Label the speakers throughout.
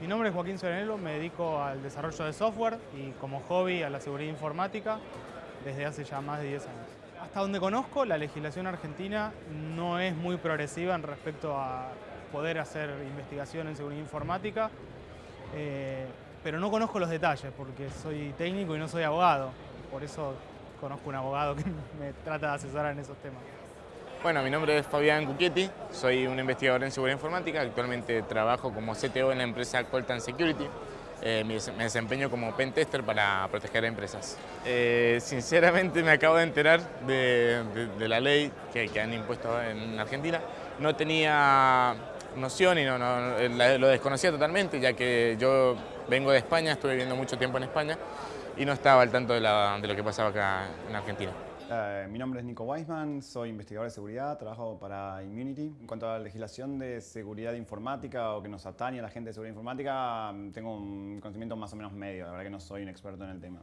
Speaker 1: Mi nombre es Joaquín Serenelo, me dedico al desarrollo de software y como hobby a la seguridad informática desde hace ya más de 10 años. Hasta donde conozco, la legislación argentina no es muy progresiva en respecto a poder hacer investigación en seguridad informática, eh, pero no conozco los detalles porque soy técnico y no soy abogado. Por eso conozco un abogado que me trata de asesorar en esos temas.
Speaker 2: Bueno, mi nombre es Fabián Cucchietti, soy un investigador en seguridad informática, actualmente trabajo como CTO en la empresa Coltan Security. Eh, me desempeño como pentester para proteger a empresas. Eh, sinceramente me acabo de enterar de, la ley que, han impuesto en Argentina. No tenía noción y no, lo desconocía totalmente, ya que yo vengo de España, estuve viviendo mucho tiempo en España y no estaba al tanto de, de lo que pasaba acá en Argentina.
Speaker 3: Eh, mi nombre es Nico Weisman, soy investigador de seguridad, trabajo para Immunity. En cuanto a la legislación de seguridad informática o que nos atañe a la gente de seguridad informática, mm, tengo un conocimiento más o menos medio, la verdad que no soy un experto en el tema.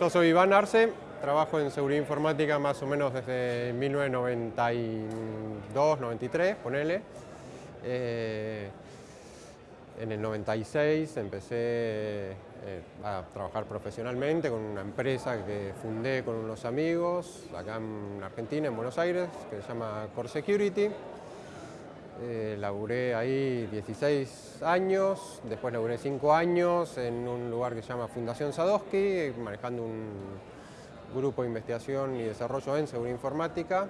Speaker 4: Yo soy Iván Arce, trabajo en seguridad informática más o menos desde 1992, 93, ponele. Eh, en el 96 empecé eh, a trabajar profesionalmente con una empresa que fundé con unos amigos acá en Argentina, en Buenos Aires, que se llama Core Security. Eh, laburé ahí 16 años, después laburé 5 años en un lugar que se llama Fundación Sadowski, manejando un grupo de investigación y desarrollo en seguridad informática.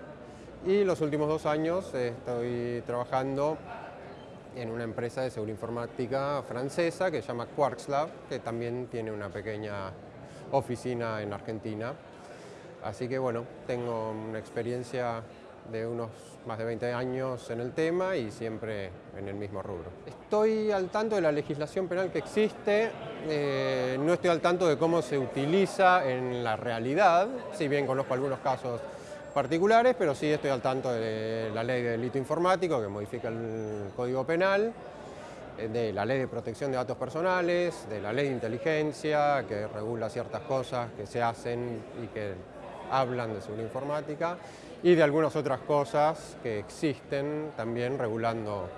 Speaker 4: Y los últimos dos años estoy trabajando en una empresa de seguridad informática francesa que se llama Quarks Lab, que también tiene una pequeña oficina en Argentina. Así que bueno, tengo una experiencia de unos más de 20 años en el tema y siempre en el mismo rubro. Estoy al tanto de la legislación penal que existe, eh, no estoy al tanto de cómo se utiliza en la realidad, si bien conozco algunos casos particulares, pero sí estoy al tanto de la ley de delito informático que modifica el Código Penal, eh, de la ley de protección de datos personales, de la ley de inteligencia que regula ciertas cosas que se hacen y que hablan de seguridad informática y de algunas otras cosas que existen también regulando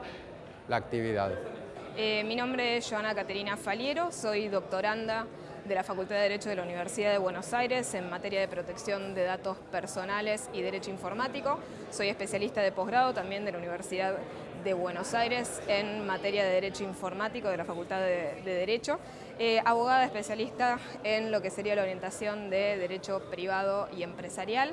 Speaker 4: la actividad.
Speaker 5: Eh, mi nombre es Joana Caterina Faliero, soy doctoranda de la Facultad de Derecho de la Universidad de Buenos Aires en materia de protección de datos personales y derecho informático. Soy especialista de posgrado también de la Universidad de Buenos Aires en materia de derecho informático de la Facultad de, Derecho. Eh, abogada especialista en lo que sería la orientación de derecho privado y empresarial.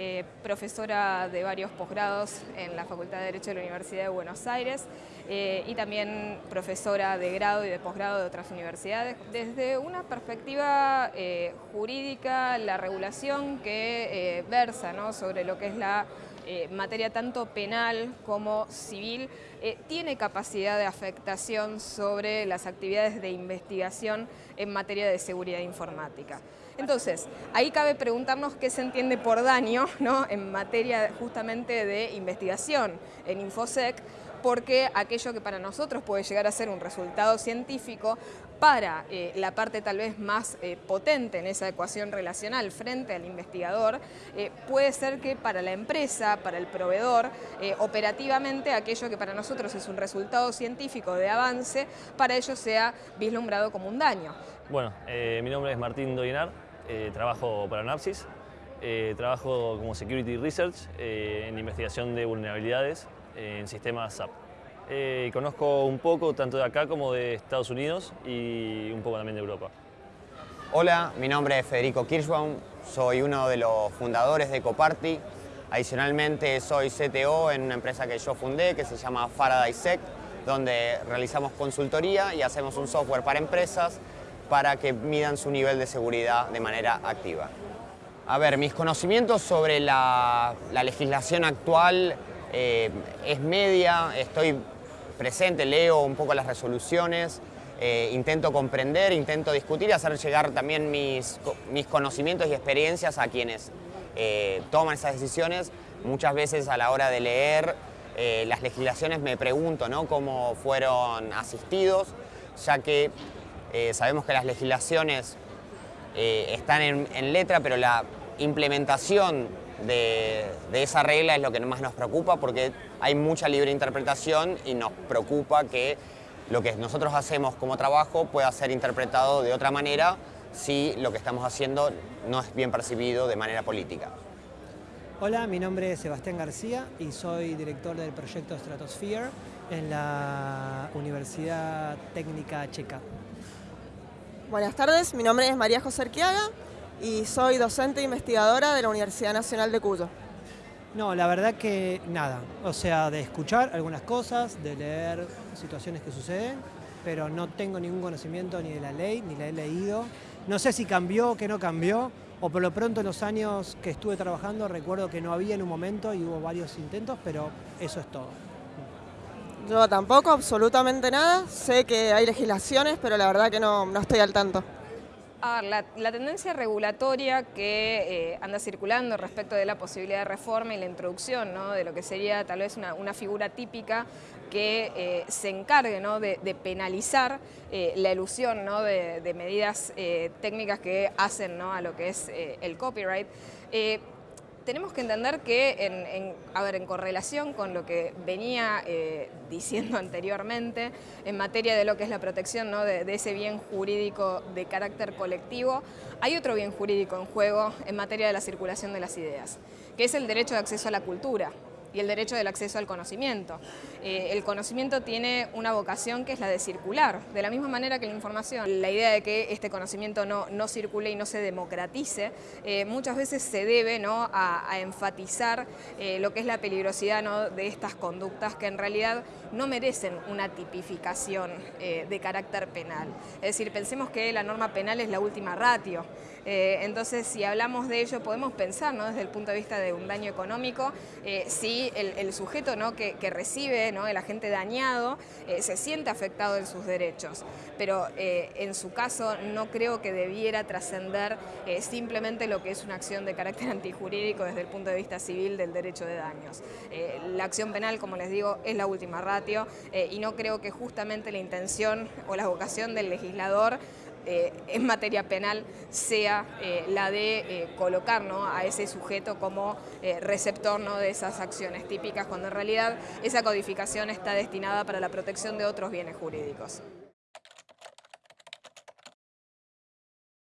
Speaker 5: Eh, profesora de varios posgrados en la Facultad de Derecho de la Universidad de Buenos Aires eh, y también profesora de grado y de posgrado de otras universidades. Desde una perspectiva eh, jurídica, la regulación que versa sobre lo que es la materia tanto penal como civil, tiene capacidad de afectación sobre las actividades de investigación en materia de seguridad informática. Entonces, ahí cabe preguntarnos qué se entiende por daño ¿no? en materia justamente de investigación en InfoSec, porque aquello que para nosotros puede llegar a ser un resultado científico, para eh, la parte tal vez más eh, potente en esa ecuación relacional frente al investigador, eh, puede ser que para la empresa, para el proveedor, operativamente aquello que para nosotros es un resultado científico de avance, para ellos sea vislumbrado como un daño.
Speaker 6: Bueno, mi nombre es Martín Doinar, eh, trabajo para Napsis, eh, trabajo como Security Research eh, en investigación de vulnerabilidades en sistemas SAP. conozco un poco tanto de acá como de Estados Unidos y un poco también de Europa.
Speaker 7: Hola, mi nombre es Federico Kirschbaum, soy uno de los fundadores de Coparty. Adicionalmente soy CTO en una empresa que yo fundé que se llama Faraday Sec, donde realizamos consultoría y hacemos un software para empresas para que midan su nivel de seguridad de manera activa. A ver, mis conocimientos sobre la, legislación actual eh, es media, estoy presente, leo un poco las resoluciones, eh, intento comprender, intento discutir y hacer llegar también mis, mis conocimientos y experiencias a quienes eh, toman esas decisiones. Muchas veces a la hora de leer las legislaciones me pregunto ¿no? cómo fueron asistidos, ya que eh, sabemos que las legislaciones eh, están en, letra, pero la implementación de, esa regla es lo que más nos preocupa porque hay mucha libre interpretación y nos preocupa que lo que nosotros hacemos como trabajo pueda ser interpretado de otra manera si lo que estamos haciendo no es bien percibido de manera política.
Speaker 8: Hola, mi nombre es Sebastián García y soy director del proyecto Stratosphere en la Universidad Técnica Checa.
Speaker 9: Buenas tardes, mi nombre es María José Arquiaga y soy docente e investigadora de la Universidad Nacional de Cuyo.
Speaker 8: No, la verdad que nada. O sea, de escuchar algunas cosas, de leer situaciones que suceden, pero no tengo ningún conocimiento ni de la ley, ni la he leído. No sé si cambió que no cambió, o por lo pronto en los años que estuve trabajando recuerdo que no había en un momento y hubo varios intentos, pero eso es todo.
Speaker 9: Yo tampoco, absolutamente nada. Sé que hay legislaciones, pero la verdad que no, no estoy al tanto.
Speaker 5: A ver, la, tendencia regulatoria que eh, anda circulando respecto de la posibilidad de reforma y la introducción ¿no? de lo que sería tal vez una, figura típica que eh, se encargue ¿no? de, penalizar eh, la ilusión ¿no? de, de medidas técnicas que hacen a lo que es el copyright tenemos que entender que, en, a ver, en correlación con lo que venía eh, diciendo anteriormente, en materia de lo que es la protección de, de, ese bien jurídico de carácter colectivo, hay otro bien jurídico en juego en materia de la circulación de las ideas, que es el derecho de acceso a la cultura y el derecho del acceso al conocimiento. Eh, el conocimiento tiene una vocación que es la de circular, de la misma manera que la información. La idea de que este conocimiento no, no circule y no se democratice, eh, muchas veces se debe ¿no? a, enfatizar eh, lo que es la peligrosidad ¿no? de estas conductas que en realidad no merecen una tipificación de carácter penal. Es decir, pensemos que la norma penal es la última ratio. entonces, si hablamos de ello, podemos pensar ¿no? desde el punto de vista de un daño económico, si el, sujeto ¿no? que, recibe, ¿no? el agente dañado, eh, se siente afectado en sus derechos. Pero eh, en su caso no creo que debiera trascender eh, simplemente lo que es una acción de carácter antijurídico desde el punto de vista civil del derecho de daños. la acción penal, como les digo, es la última ratio y no creo que justamente la intención o la vocación del legislador eh, en materia penal sea eh, la de eh, colocar a ese sujeto como receptor de esas acciones típicas, cuando en realidad esa codificación está destinada para la protección de otros bienes jurídicos.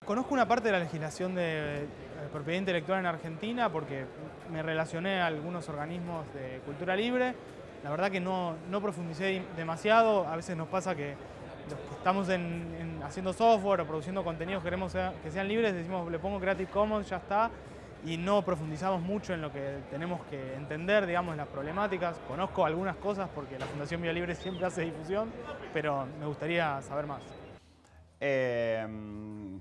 Speaker 1: Conozco una parte de la legislación de propiedad intelectual en Argentina porque me relacioné a algunos organismos de cultura libre. La verdad que no, no profundicé demasiado, a veces nos pasa que los que estamos haciendo software o produciendo contenidos queremos que sean libres, decimos le pongo Creative Commons, ya está, y no profundizamos mucho en lo que tenemos que entender, digamos, las problemáticas. Conozco algunas cosas porque la Fundación Vía Libre siempre hace difusión, pero me gustaría saber más.
Speaker 3: Em,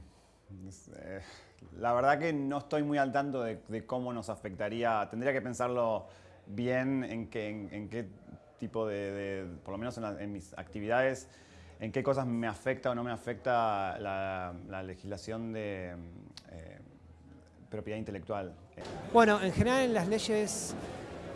Speaker 3: la verdad que no estoy muy al tanto de, cómo nos afectaría, tendría que pensarlo bien en, qué tipo de, por lo menos en mis actividades, en qué cosas me afecta o no me afecta la, legislación de eh, propiedad intelectual.
Speaker 8: Bueno, en general en las leyes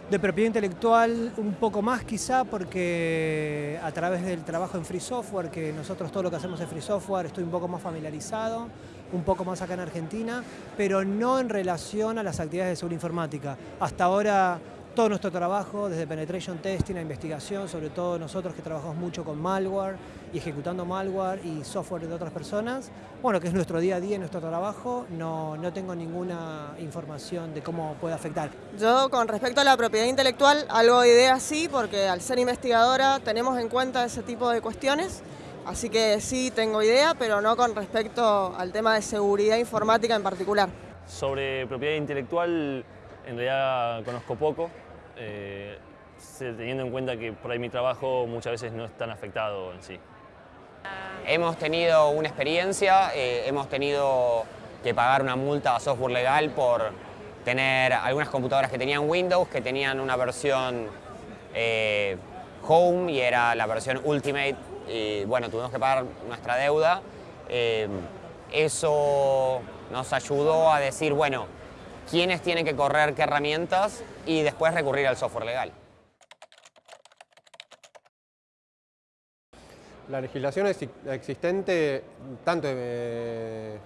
Speaker 8: de propiedad intelectual un poco más quizá porque a través del trabajo en Free Software, que nosotros todo lo que hacemos en Free Software, estoy un poco más familiarizado, un poco más acá en Argentina, pero no en relación a las actividades de seguridad informática. Hasta ahora todo nuestro trabajo, desde penetration testing a investigación, sobre todo nosotros que trabajamos mucho con malware y ejecutando malware y software de otras personas, bueno, que es nuestro día a día, nuestro trabajo, no, no tengo ninguna información de cómo puede afectar.
Speaker 9: Yo con respecto a la propiedad intelectual, algo de idea sí, porque al ser investigadora tenemos en cuenta ese tipo de cuestiones, así que sí tengo idea, pero no con respecto al tema de seguridad informática en particular.
Speaker 6: Sobre propiedad intelectual, en realidad conozco poco, eh, teniendo en cuenta que por ahí mi trabajo muchas veces no es tan afectado en sí.
Speaker 7: Hemos tenido una experiencia, eh, hemos tenido que pagar una multa a software legal por tener algunas computadoras que tenían Windows, que tenían una versión eh, Home y era la versión Ultimate y bueno, tuvimos que pagar nuestra deuda. eso nos ayudó a decir, bueno, quiénes tienen que correr qué herramientas y después recurrir al software legal.
Speaker 4: La legislación existente, tanto de,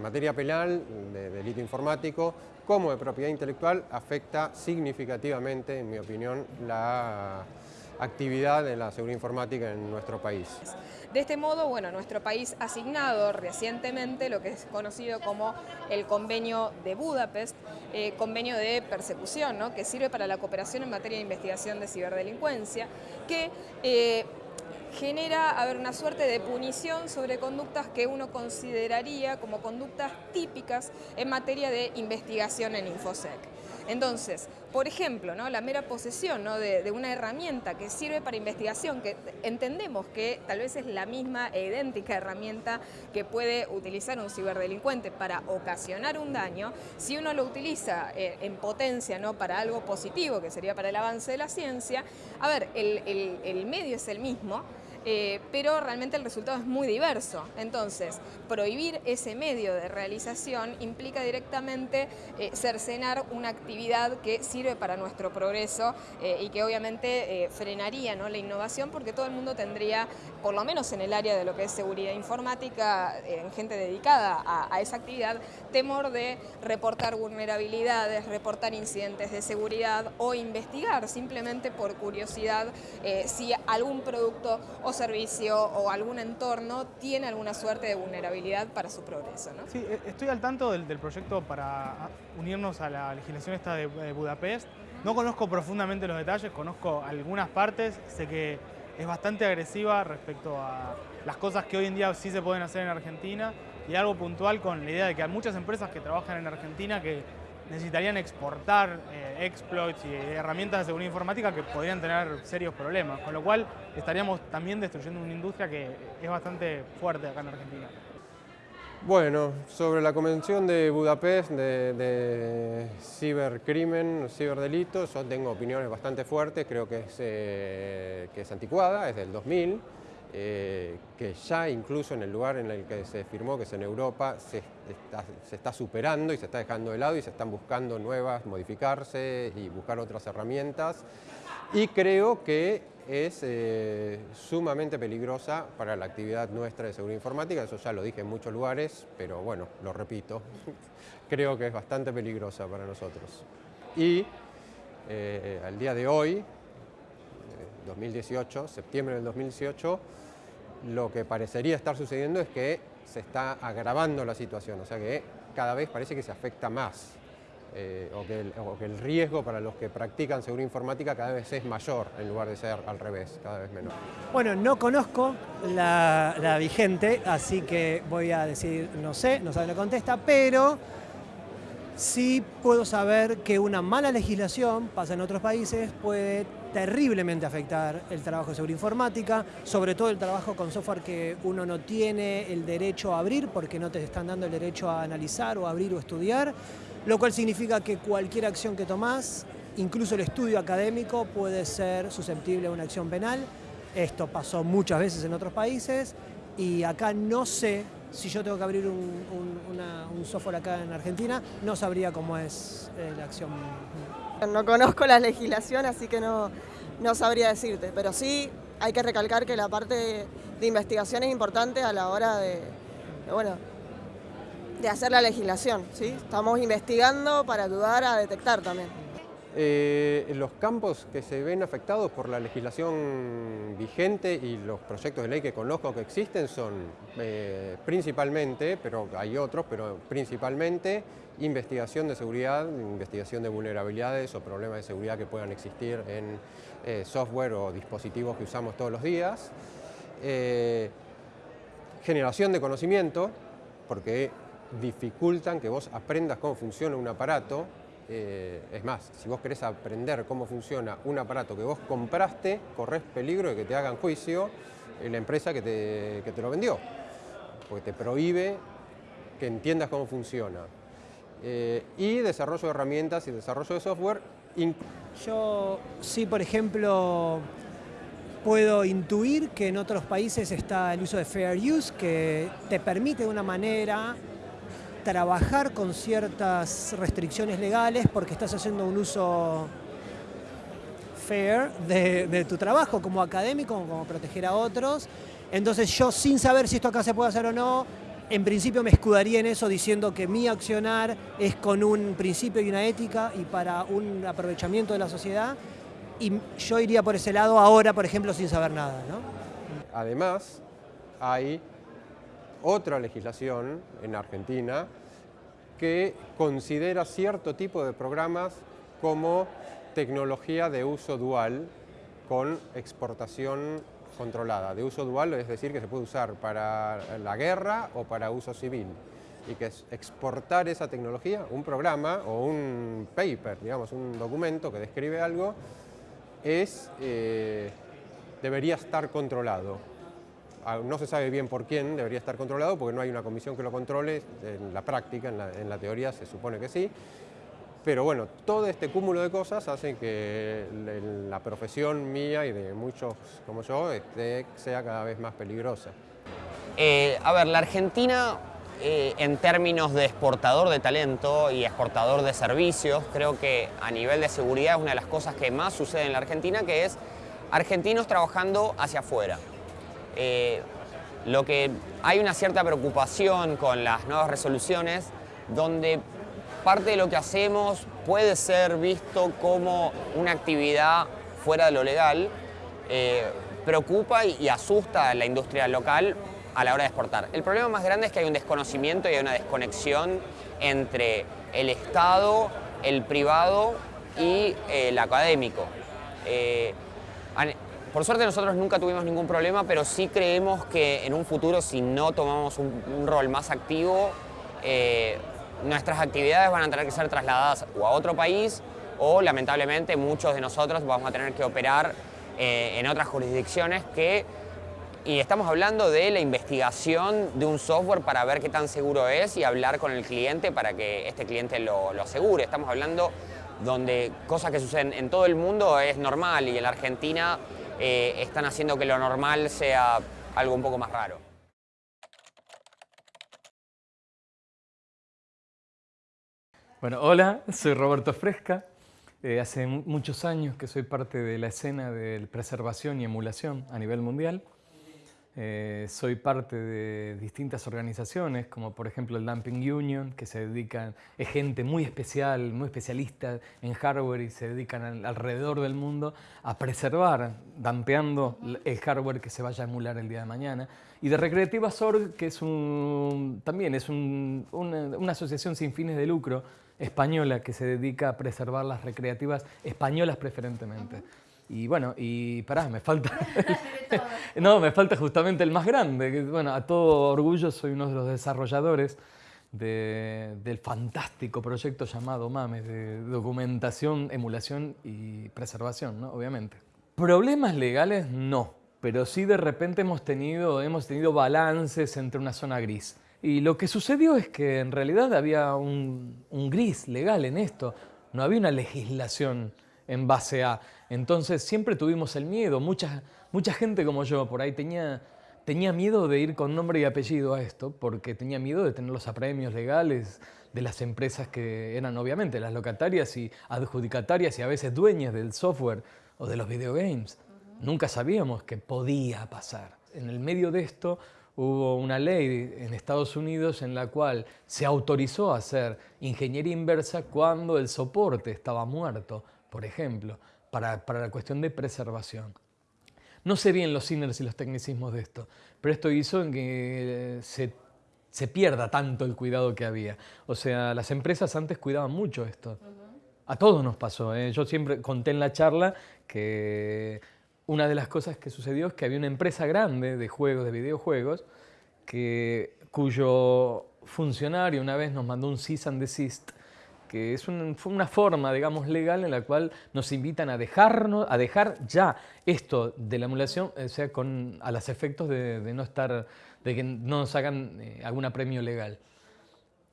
Speaker 4: materia penal, de delito informático, como de propiedad intelectual, afecta significativamente, en mi opinión, la actividad en la seguridad informática en nuestro país.
Speaker 5: De este modo, bueno, nuestro país ha asignado recientemente lo que es conocido como el convenio de Budapest, eh, convenio de persecución, ¿no? que sirve para la cooperación en materia de investigación de ciberdelincuencia, que eh, genera a ver, una suerte de punición sobre conductas que uno consideraría como conductas típicas en materia de investigación en InfoSec. Entonces, por ejemplo, ¿no? la mera posesión ¿no? de, una herramienta que sirve para investigación, que entendemos que tal vez es la misma e idéntica herramienta que puede utilizar un ciberdelincuente para ocasionar un daño, si uno lo utiliza eh, en potencia ¿no? para algo positivo, que sería para el avance de la ciencia, a ver, el medio es el mismo, eh, pero realmente el resultado es muy diverso. Entonces, prohibir ese medio de realización implica directamente eh, cercenar una actividad que sirve para nuestro progreso eh, y que obviamente frenaría ¿no? la innovación porque todo el mundo tendría, por lo menos en el área de lo que es seguridad informática, en gente dedicada a, esa actividad, temor de reportar vulnerabilidades, reportar incidentes de seguridad o investigar simplemente por curiosidad si algún producto servicio o algún entorno tiene alguna suerte de vulnerabilidad para su progreso. ¿no?
Speaker 1: Sí, e, estoy al tanto del, proyecto para unirnos a la legislación esta de, Budapest. No conozco profundamente los detalles, conozco algunas partes, sé que es bastante agresiva respecto a las cosas que hoy en día sí se pueden hacer en Argentina y algo puntual con la idea de que hay muchas empresas que trabajan en Argentina que necesitarían exportar eh, exploits y herramientas de seguridad informática que podrían tener serios problemas, con lo cual estaríamos también destruyendo una industria que es bastante fuerte acá en Argentina.
Speaker 4: Bueno, sobre la Convención de Budapest de, de cibercrimen, ciberdelitos, yo tengo opiniones bastante fuertes, creo que es, eh, que es anticuada, es del 2000, eh, que ya incluso en el lugar en el que se firmó, que es en Europa, se está, superando y se está dejando de lado y se están buscando nuevas, modificarse y buscar otras herramientas. Y creo que es eh, sumamente peligrosa para la actividad nuestra de seguridad informática, eso ya lo dije en muchos lugares, pero bueno, lo repito, creo que es bastante peligrosa para nosotros. Y eh, al día de hoy, 2018, septiembre del 2018, lo que parecería estar sucediendo es que se está agravando la situación, o sea que cada vez parece que se afecta más eh, o, que el, riesgo para los que practican seguridad informática cada vez es mayor en lugar de ser al revés, cada vez menor.
Speaker 8: Bueno, no conozco la, la vigente, así que voy a decir no sé, no sabe la contesta, pero sí puedo saber que una mala legislación, pasa en otros países, puede terriblemente afectar el trabajo de seguridad informática, sobre todo el trabajo con software que uno no tiene el derecho a abrir porque no te están dando el derecho a analizar o abrir o estudiar, lo cual significa que cualquier acción que tomás, incluso el estudio académico, puede ser susceptible a una acción penal. Esto pasó muchas veces en otros países y acá no sé si yo tengo que abrir un, software acá en Argentina, no sabría cómo es eh, la acción.
Speaker 9: No conozco la legislación, así que no, no sabría decirte, pero sí hay que recalcar que la parte de investigación es importante a la hora de, bueno, de hacer la legislación. ¿sí? Estamos investigando para ayudar a detectar también.
Speaker 4: Eh, los campos que se ven afectados por la legislación vigente y los proyectos de ley que conozco que existen son eh, principalmente, pero hay otros, pero principalmente investigación de seguridad, investigación de vulnerabilidades o problemas de seguridad que puedan existir en eh, software o dispositivos que usamos todos los días. generación de conocimiento, porque dificultan que vos aprendas cómo funciona un aparato eh, es más, si vos querés aprender cómo funciona un aparato que vos compraste, corres peligro de que te hagan juicio la empresa que te, te lo vendió, porque te prohíbe que entiendas cómo funciona. Eh, y desarrollo de herramientas y desarrollo de software.
Speaker 8: Yo sí, por ejemplo, puedo intuir que en otros países está el uso de Fair Use, que te permite de una manera trabajar con ciertas restricciones legales porque estás haciendo un uso fair de, tu trabajo como académico, como proteger a otros. Entonces yo sin saber si esto acá se puede hacer o no, en principio me escudaría en eso diciendo que mi accionar es con un principio y una ética y para un aprovechamiento de la sociedad, y yo iría por ese lado ahora, por ejemplo, sin saber nada. ¿no?
Speaker 4: Además, hay otra legislación en Argentina que considera cierto tipo de programas como tecnología de uso dual con exportación controlada. De uso dual es decir que se puede usar para la guerra o para uso civil y que es exportar esa tecnología, un programa o un paper, digamos, un documento que describe algo, es, eh, debería estar controlado. No se sabe bien por quién debería estar controlado porque no hay una comisión que lo controle, en la práctica, en la, teoría se supone que sí, pero bueno, todo este cúmulo de cosas hacen que la profesión mía y de muchos como yo sea cada vez más peligrosa.
Speaker 7: Eh, a ver, la Argentina eh, en términos de exportador de talento y exportador de servicios, creo que a nivel de seguridad es una de las cosas que más sucede en la Argentina, que es argentinos trabajando hacia afuera. Eh, lo que hay una cierta preocupación con las nuevas resoluciones donde parte de lo que hacemos puede ser visto como una actividad fuera de lo legal, eh, preocupa y, asusta a la industria local a la hora de exportar. El problema más grande es que hay un desconocimiento y hay una desconexión entre el Estado, el privado y el académico. Eh, por suerte nosotros nunca tuvimos ningún problema, pero sí creemos que en un futuro si no tomamos un, rol más activo, nuestras actividades van a tener que ser trasladadas o a otro país o lamentablemente muchos de nosotros vamos a tener que operar eh, en otras jurisdicciones que y estamos hablando de la investigación de un software para ver qué tan seguro es y hablar con el cliente para que este cliente lo, asegure. Estamos hablando donde cosas que suceden en todo el mundo es normal y en la Argentina eh, están haciendo que lo normal sea algo un poco más raro.
Speaker 10: Bueno, hola, soy Roberto Fresca. Eh, hace muchos años que soy parte de la escena de preservación y emulación a nivel mundial. Eh, soy parte de distintas organizaciones, como por ejemplo el Dumping Union, que se dedican, es gente muy especial, muy especialista en hardware y se dedican alrededor del mundo a preservar, dampeando el hardware que se vaya a emular el día de mañana. Y de Recreativas Org, que es un, también es una, una asociación sin fines de lucro española que se dedica a preservar las recreativas españolas preferentemente. Y bueno, y pará, me falta... no, me falta justamente el más grande. Que, bueno, a todo orgullo soy uno de los desarrolladores del fantástico proyecto llamado MAMES, de documentación, emulación y preservación, ¿no? obviamente. Problemas legales no, pero sí de repente hemos tenido, hemos tenido balances entre una zona gris. Y lo que sucedió es que en realidad había un, gris legal en esto, no había una legislación en base a. Entonces siempre tuvimos el miedo, mucha, mucha gente como yo por ahí tenía, tenía miedo de ir con nombre y apellido a esto, porque tenía miedo de tener los apremios legales de las empresas que eran obviamente las locatarias y adjudicatarias y a veces dueñas del software o de los videogames. Nunca sabíamos que podía pasar. En el medio de esto hubo una ley en Estados Unidos en la cual se autorizó a hacer ingeniería inversa cuando el soporte estaba muerto, por ejemplo, para, la cuestión de preservación. No sé bien los sinners y los tecnicismos de esto, pero esto hizo que se, pierda tanto el cuidado que había. O sea, las empresas antes cuidaban mucho esto. A todos nos pasó. ¿eh? Yo siempre conté en la charla que una de las cosas que sucedió es que había una empresa grande de juegos, de videojuegos, que, cuyo funcionario una vez nos mandó un cease and desist, que es una forma, digamos, legal en la cual nos invitan a dejarnos, a dejar ya esto de la emulación, o sea, con, a los efectos de, no estar, de que no nos hagan eh, algún apremio legal.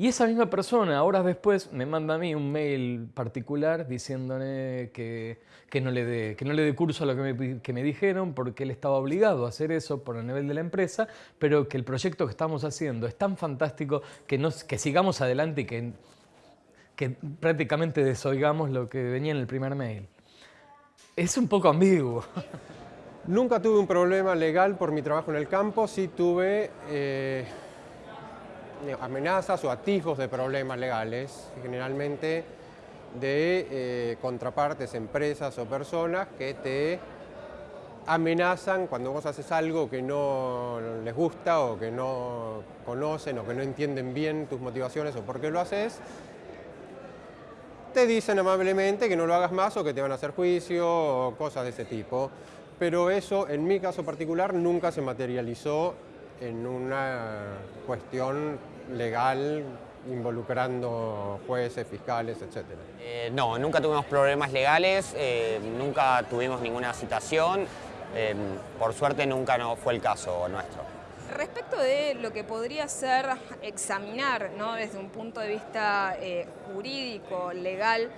Speaker 10: Y esa misma persona, horas después, me manda a mí un mail particular diciéndole que, que, no, le dé, que no le dé curso a lo que me, que me, dijeron porque él estaba obligado a hacer eso por el nivel de la empresa, pero que el proyecto que estamos haciendo es tan fantástico que, nos, que sigamos adelante y que, que prácticamente desoigamos lo que venía en el primer mail. Es un poco ambiguo.
Speaker 4: Nunca tuve un problema legal por mi trabajo en el campo, sí tuve... Eh, amenazas o atisbos de problemas legales. Generalmente de eh, contrapartes, empresas o personas que te amenazan cuando vos haces algo que no les gusta o que no conocen o que no entienden bien tus motivaciones o por qué lo haces, te dicen amablemente que no lo hagas más o que te van a hacer juicio o cosas de ese tipo. Pero eso, en mi caso particular, nunca se materializó en una cuestión legal involucrando jueces, fiscales, etc.
Speaker 7: Eh, no, nunca tuvimos problemas legales, eh, nunca tuvimos ninguna citación, eh, por suerte nunca no fue el caso nuestro.
Speaker 5: Respecto de lo que podría ser examinar ¿no? desde un punto de vista jurídico, legal,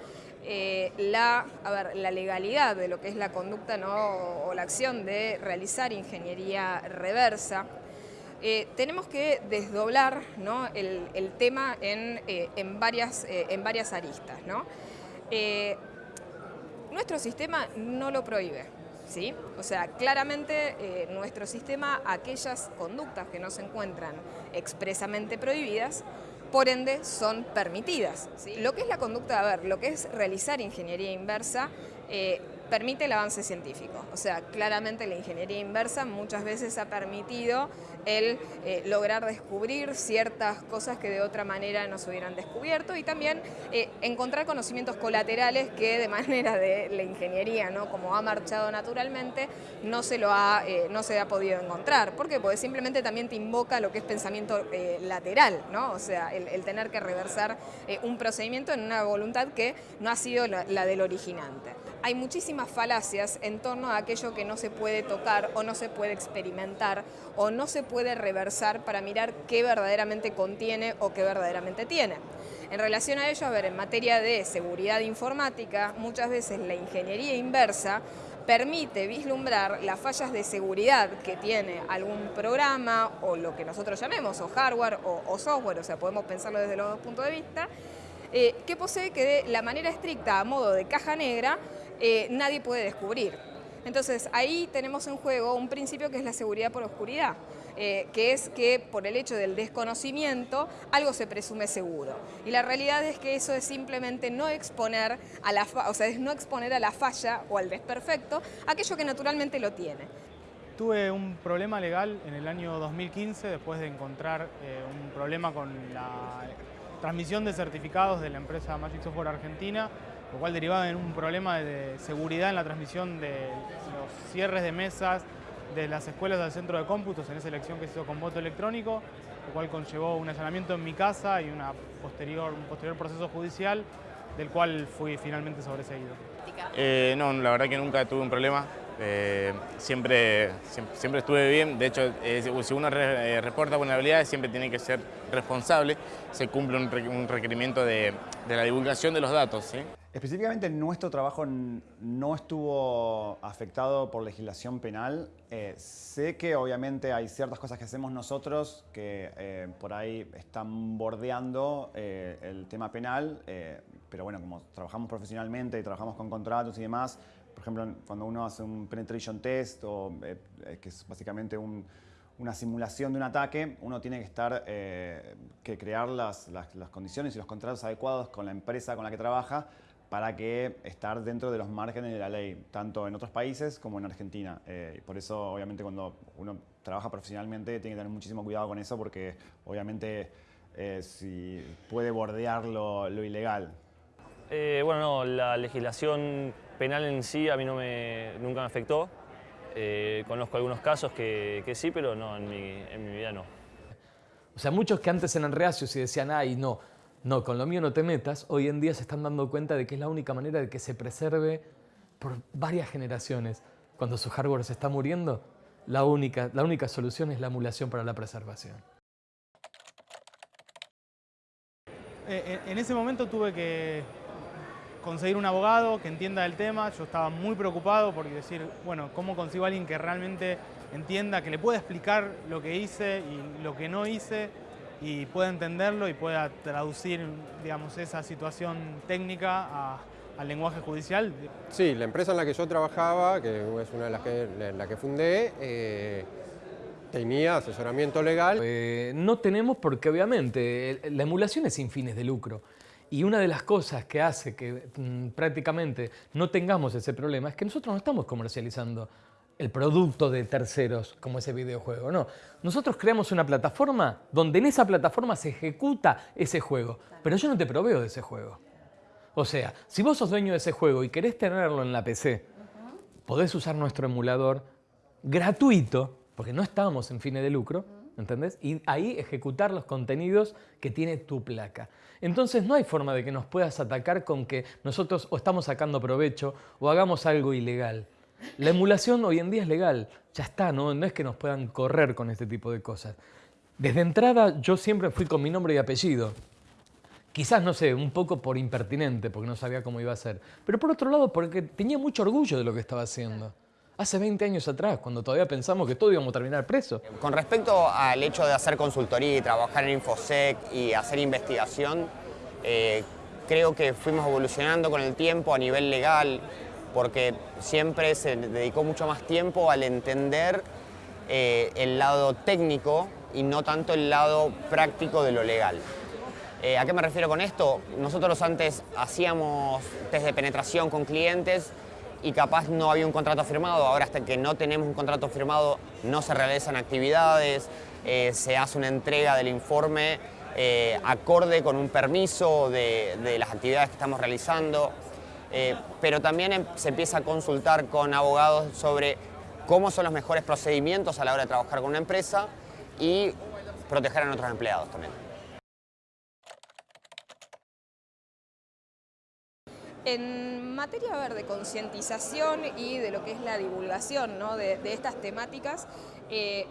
Speaker 5: la, a ver, la legalidad de lo que es la conducta ¿no? o la acción de realizar ingeniería reversa, eh, tenemos que desdoblar el, tema en, eh, varias, eh, en varias aristas. nuestro sistema no lo prohíbe. ¿Sí? O sea, claramente nuestro sistema, aquellas conductas que no se encuentran expresamente prohibidas, por ende son permitidas. Lo que es la conducta, a ver, lo que es realizar ingeniería inversa, permite el avance científico. O sea, claramente la ingeniería inversa muchas veces ha permitido el eh, lograr descubrir ciertas cosas que de otra manera no se hubieran descubierto y también eh, encontrar conocimientos colaterales que de manera de la ingeniería, ¿no? como ha marchado naturalmente, no se, lo ha, eh, no se ha podido encontrar. ¿Por qué? Porque simplemente también te invoca lo que es pensamiento lateral, ¿no? o sea, el, tener que reversar un procedimiento en una voluntad que no ha sido la, la del originante. Hay muchísimas falacias en torno a aquello que no se puede tocar o no se puede experimentar o no se puede reversar para mirar qué verdaderamente contiene o qué verdaderamente tiene. En relación a ello, a ver, en materia de seguridad informática, muchas veces la ingeniería inversa permite vislumbrar las fallas de seguridad que tiene algún programa o lo que nosotros llamemos o hardware o, software, o sea, podemos pensarlo desde los dos puntos de vista, eh, que posee que de la manera estricta, a modo de caja negra, eh, nadie puede descubrir. Entonces ahí tenemos en juego un principio que es la seguridad por oscuridad. Eh, que es que por el hecho del desconocimiento algo se presume seguro. Y la realidad es que eso es simplemente no exponer a la, o sea, es no exponer a la falla o al desperfecto aquello que naturalmente lo tiene.
Speaker 1: Tuve un problema legal en el año 2015 después de encontrar eh, un problema con la transmisión de certificados de la empresa Magic Software Argentina, lo cual derivaba en un problema de seguridad en la transmisión de los cierres de mesas, de las escuelas del centro de cómputos en esa elección que se hizo con voto electrónico, lo cual conllevó un allanamiento en mi casa y una posterior, un posterior proceso judicial del cual fui finalmente sobreseído.
Speaker 2: Eh, no, la verdad que nunca tuve un problema. Eh, siempre, siempre, estuve bien, de hecho, eh, si uno reporta vulnerabilidades siempre tiene que ser responsable, se cumple un, requerimiento de, de, la divulgación de los datos. ¿sí?
Speaker 3: Específicamente nuestro trabajo no estuvo afectado por legislación penal. Eh, sé que obviamente hay ciertas cosas que hacemos nosotros que eh, por ahí están bordeando eh, el tema penal, pero bueno, como trabajamos profesionalmente y trabajamos con contratos y demás, por ejemplo, cuando uno hace un penetration test, o, que es básicamente una simulación de un ataque, uno tiene que estar, que crear las, las condiciones y los contratos adecuados con la empresa con la que trabaja para que estar dentro de los márgenes de la ley, tanto en otros países como en Argentina. Eh, por eso, obviamente, cuando uno trabaja profesionalmente, tiene que tener muchísimo cuidado con eso, porque obviamente eh, si puede bordear lo, ilegal.
Speaker 6: Eh, bueno, no, la legislación penal en sí a mí no me, nunca me afectó. conozco algunos casos que, sí, pero no, en mi, en mi vida no.
Speaker 10: O sea, muchos que antes eran reacios y decían, ay, no, no, con lo mío no te metas, hoy en día se están dando cuenta de que es la única manera de que se preserve por varias generaciones. Cuando su hardware se está muriendo, la única, la única solución es la emulación para la preservación.
Speaker 1: Eh, en ese momento tuve que conseguir un abogado que entienda el tema. Yo estaba muy preocupado porque decir, bueno, ¿cómo consigo a alguien que realmente entienda, que le pueda explicar lo que hice y lo que no hice? Y pueda entenderlo y pueda traducir digamos, esa situación técnica al lenguaje judicial.
Speaker 4: Sí, la empresa en la que yo trabajaba, que es una de las que, la que fundé, eh, tenía asesoramiento legal.
Speaker 10: Eh, no tenemos porque obviamente la emulación es sin fines de lucro Y una de las cosas que hace que mm, prácticamente no tengamos ese problema es que nosotros no estamos comercializando el producto de terceros como ese videojuego, no. Nosotros creamos una plataforma donde en esa plataforma se ejecuta ese juego, pero yo no te proveo de ese juego. O sea, si vos sos dueño de ese juego y querés tenerlo en la PC, podés usar nuestro emulador gratuito, porque no estamos en fines de lucro, ¿entendés? Y ahí ejecutar los contenidos que tiene tu placa. Entonces no hay forma de que nos puedas atacar con que nosotros o estamos sacando provecho o hagamos algo ilegal. La emulación hoy en día es legal, ya está, ¿no? es que nos puedan correr con este tipo de cosas. Desde entrada yo siempre fui con mi nombre y apellido. Quizás, no sé, un poco por impertinente, porque no sabía cómo iba a ser. Pero por otro lado, porque tenía mucho orgullo de lo que estaba haciendo. Hace 20 años atrás, cuando todavía pensamos que todos íbamos a terminar presos.
Speaker 7: Con respecto al hecho de hacer consultoría y trabajar en Infosec y hacer investigación, eh, creo que fuimos evolucionando con el tiempo a nivel legal, porque siempre se dedicó mucho más tiempo al entender eh, el lado técnico y no tanto el lado práctico de lo legal. Eh, ¿A qué me refiero con esto? Nosotros antes hacíamos test de penetración con clientes y capaz no había un contrato firmado, ahora hasta que no tenemos un contrato firmado no se realizan actividades, eh, se hace una entrega del informe acorde con un permiso de, de las actividades que estamos realizando. Eh, pero también em, se empieza a consultar con abogados sobre cómo son los mejores procedimientos a la hora de trabajar con una empresa y proteger a nuestros empleados también.
Speaker 5: En materia de concientización y de lo que es la divulgación de, estas temáticas, eh,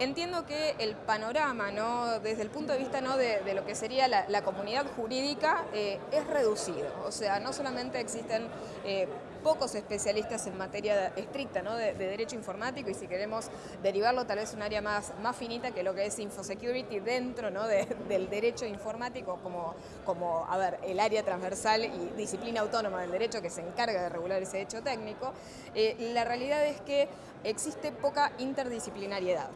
Speaker 5: Entiendo que el panorama, ¿no? desde el punto de vista ¿no? de, lo que sería la, comunidad jurídica, eh, es reducido. O sea, no solamente existen eh, pocos especialistas en materia estricta ¿no? de, derecho informático y si queremos derivarlo tal vez un área más, más finita que lo que es infosecurity dentro ¿no? del derecho informático como, como a ver, el área transversal y disciplina autónoma del derecho que se encarga de regular ese hecho técnico, eh, la realidad es que existe poca interdisciplinariedad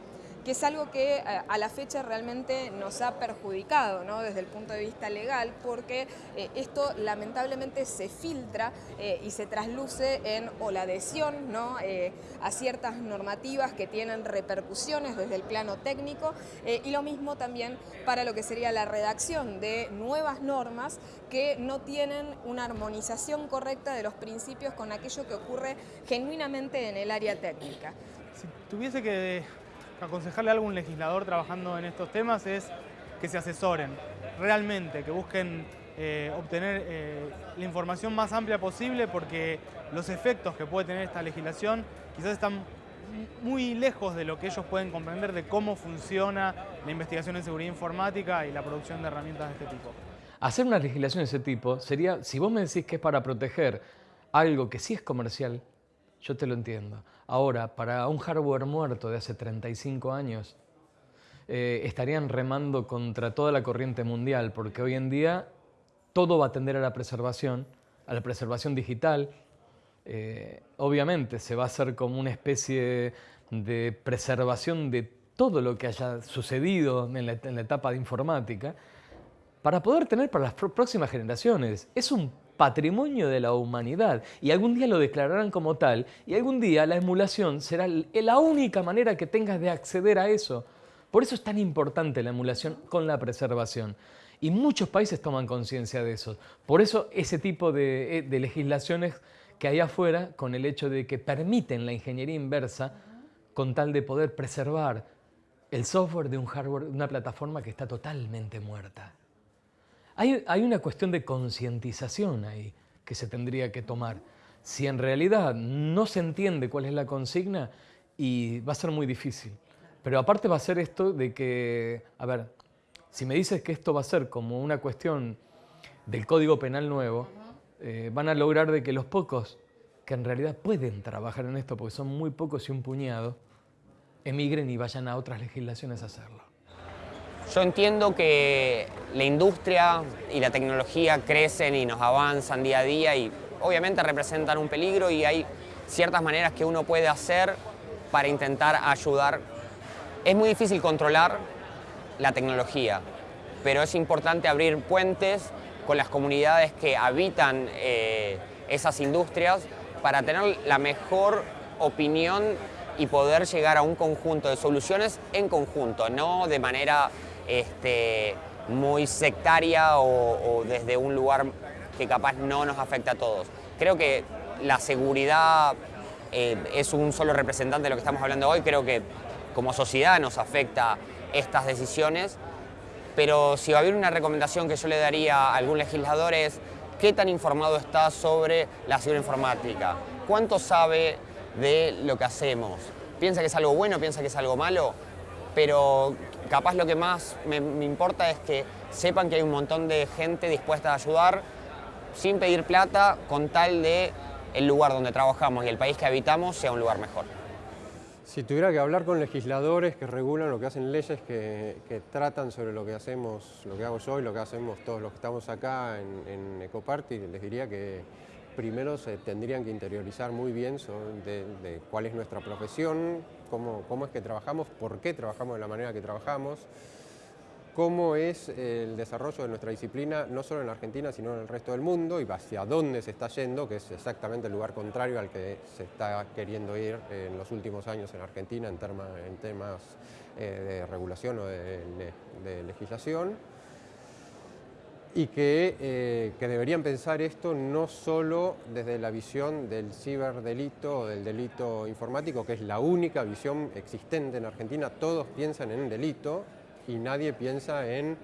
Speaker 5: que es algo que eh, a la fecha realmente nos ha perjudicado desde el punto de vista legal, porque eh, esto lamentablemente se filtra eh, y se trasluce en o la adhesión a ciertas normativas que tienen repercusiones desde el plano técnico y lo mismo también para lo que sería la redacción de nuevas normas que no tienen una armonización correcta de los principios con aquello que ocurre genuinamente en el área técnica.
Speaker 1: Si tuviese que aconsejarle a algún legislador trabajando en estos temas es que se asesoren realmente, que busquen eh, obtener eh, la información más amplia posible porque los efectos que puede tener esta legislación quizás están muy lejos de lo que ellos pueden comprender de cómo funciona la investigación en seguridad informática y la producción de herramientas de este tipo.
Speaker 10: Hacer una legislación de ese tipo sería, si vos me decís que es para proteger algo que sí es comercial, yo te lo entiendo. Ahora, para un hardware muerto de hace 35 años, eh, estarían remando contra toda la corriente mundial, porque hoy en día todo va a tender a la preservación, a la preservación digital. Eh, obviamente se va a hacer como una especie de preservación de todo lo que haya sucedido en la, en la etapa de informática, para poder tener para las próximas generaciones. Es un patrimonio de la humanidad y algún día lo declararán como tal y algún día la emulación será la única manera que tengas de acceder a eso. Por eso es tan importante la emulación con la preservación. Y muchos países toman conciencia de eso. Por eso ese tipo de, eh, legislaciones que hay afuera, con el hecho de que permiten la ingeniería inversa, con tal de poder preservar el software de un hardware, una plataforma que está totalmente muerta. Hay, una cuestión de concientización ahí que se tendría que tomar. Si en realidad no se entiende cuál es la consigna, y va a ser muy difícil. Pero aparte va a ser esto de que, a ver, si me dices que esto va a ser como una cuestión del Código Penal nuevo, eh, van a lograr de que los pocos que en realidad pueden trabajar en esto, porque son muy pocos y un puñado, emigren y vayan a otras legislaciones a hacerlo.
Speaker 7: Yo entiendo que la industria y la tecnología crecen y nos avanzan día a día y obviamente representan un peligro y hay ciertas maneras que uno puede hacer para intentar ayudar. Es muy difícil controlar la tecnología, pero es importante abrir puentes con las comunidades que habitan eh, esas industrias para tener la mejor opinión y poder llegar a un conjunto de soluciones en conjunto, no de manera este, muy sectaria o, desde un lugar que capaz no nos afecta a todos. Creo que la seguridad eh, es un solo representante de lo que estamos hablando hoy, creo que como sociedad nos afecta estas decisiones, pero si va a haber una recomendación que yo le daría a algún legislador es qué tan informado está sobre la ciberinformática, cuánto sabe de lo que hacemos, piensa que es algo bueno, piensa que es algo malo, pero capaz lo que más me, importa es que sepan que hay un montón de gente dispuesta a ayudar sin pedir plata con tal de el lugar donde trabajamos y el país que habitamos sea un lugar mejor.
Speaker 4: Si tuviera que hablar con legisladores que regulan lo que hacen leyes que, tratan sobre lo que hacemos, lo que hago yo y lo que hacemos todos los que estamos acá en, Ecoparty, les diría que primero se tendrían que interiorizar muy bien sobre de, cuál es nuestra profesión, cómo, es que trabajamos, por qué trabajamos de la manera que trabajamos, cómo es el desarrollo de nuestra disciplina, no solo en Argentina, sino en el resto del mundo, y hacia dónde se está yendo, que es exactamente el lugar contrario al que se está queriendo ir en los últimos años en Argentina en, en temas eh, de regulación o de legislación y eh, que, deberían pensar esto no solo desde la visión del ciberdelito o del delito informático, que es la única visión existente en Argentina, todos piensan en delito y nadie piensa en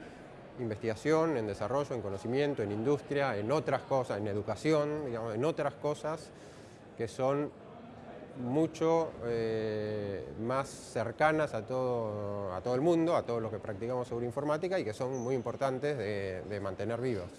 Speaker 4: investigación, en desarrollo, en conocimiento, en industria, en otras cosas, en educación, digamos, en otras cosas que son mucho eh, más cercanas a todo, a todo el mundo, a todos los que practicamos sobre informática y que son muy importantes de, de mantener vivos.